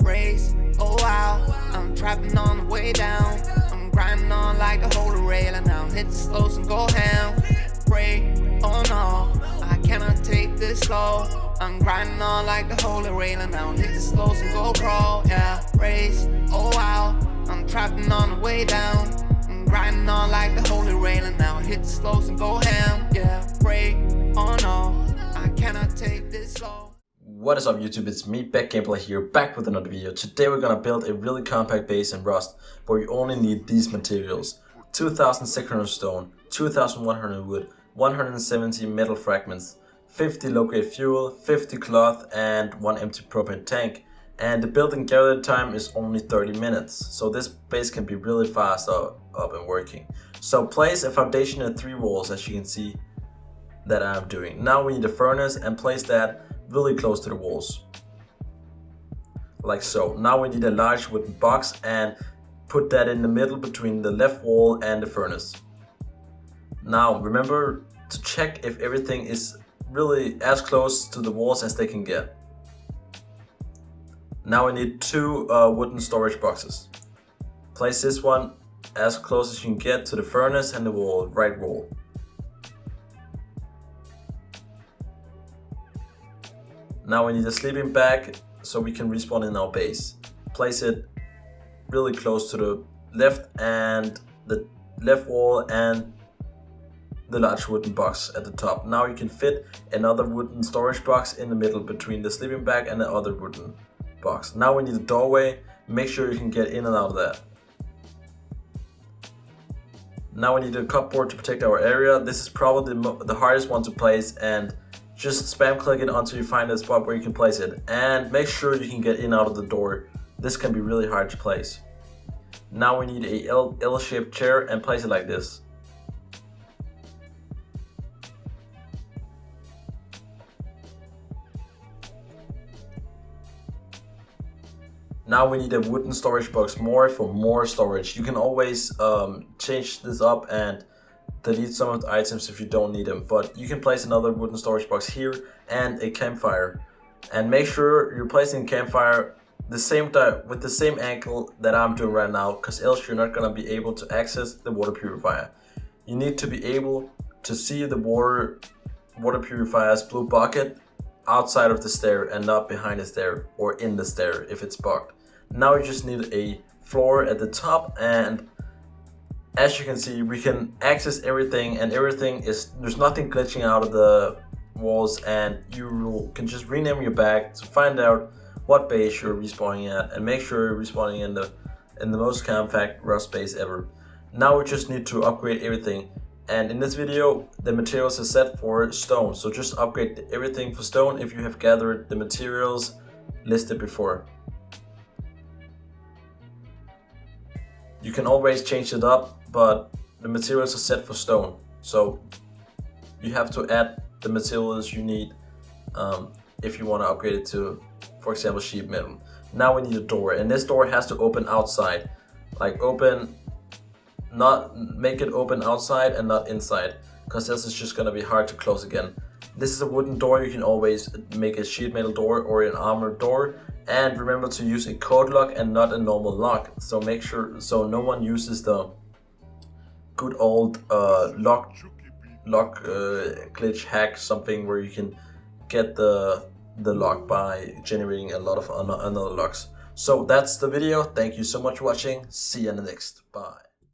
Race, oh wow, I'm trapping on the way down. I'm grinding on like the holy rail, and now hit the slows and go ham. Pray, oh no, I cannot take this slow. I'm grinding on like the holy rail, and now hit the slows and go crawl. Yeah, race, oh wow, I'm trapping on the way down. I'm grinding on like the holy rail, and now hit the slows and go ham. Yeah, pray, oh no, What is up YouTube, it's me, Beck Gameplay here, back with another video. Today we're gonna build a really compact base in Rust, where you only need these materials. 2600 stone, 2100 wood, 170 metal fragments, 50 low-grade fuel, 50 cloth and 1 empty propane tank. And the building gather time is only 30 minutes, so this base can be really fast up, up and working. So place a foundation and 3 walls as you can see that I'm doing. Now we need a furnace and place that really close to the walls. Like so. Now we need a large wooden box and put that in the middle between the left wall and the furnace. Now remember to check if everything is really as close to the walls as they can get. Now we need two uh, wooden storage boxes. Place this one as close as you can get to the furnace and the wall, right wall. Now we need a sleeping bag so we can respawn in our base. Place it really close to the left and the left wall and the large wooden box at the top. Now you can fit another wooden storage box in the middle between the sleeping bag and the other wooden box. Now we need a doorway. Make sure you can get in and out of that. Now we need a cupboard to protect our area. This is probably the hardest one to place and just spam click it until you find a spot where you can place it. And make sure you can get in out of the door. This can be really hard to place. Now we need a L-shaped stair and place it like this. Now we need a wooden storage box more for more storage. You can always um, change this up and delete some of the items if you don't need them but you can place another wooden storage box here and a campfire. And make sure you're placing campfire the same time with the same angle that I'm doing right now because else you're not gonna be able to access the water purifier. You need to be able to see the water water purifier's blue bucket outside of the stair and not behind the stair or in the stair if it's bugged now you just need a floor at the top and as you can see, we can access everything and everything is, there's nothing glitching out of the walls and you can just rename your bag to find out what base you're respawning at and make sure you're respawning in the in the most compact rust base ever. Now we just need to upgrade everything and in this video the materials are set for stone so just upgrade everything for stone if you have gathered the materials listed before. You can always change it up but the materials are set for stone. So you have to add the materials you need um, if you want to upgrade it to, for example, sheet metal. Now we need a door and this door has to open outside. Like open, not make it open outside and not inside because this is just going to be hard to close again. This is a wooden door, you can always make a sheet metal door or an armored door and remember to use a code lock and not a normal lock. So make sure, so no one uses the good old uh, lock lock uh, glitch hack something where you can get the the lock by generating a lot of another locks. So that's the video. Thank you so much for watching. See you in the next. Bye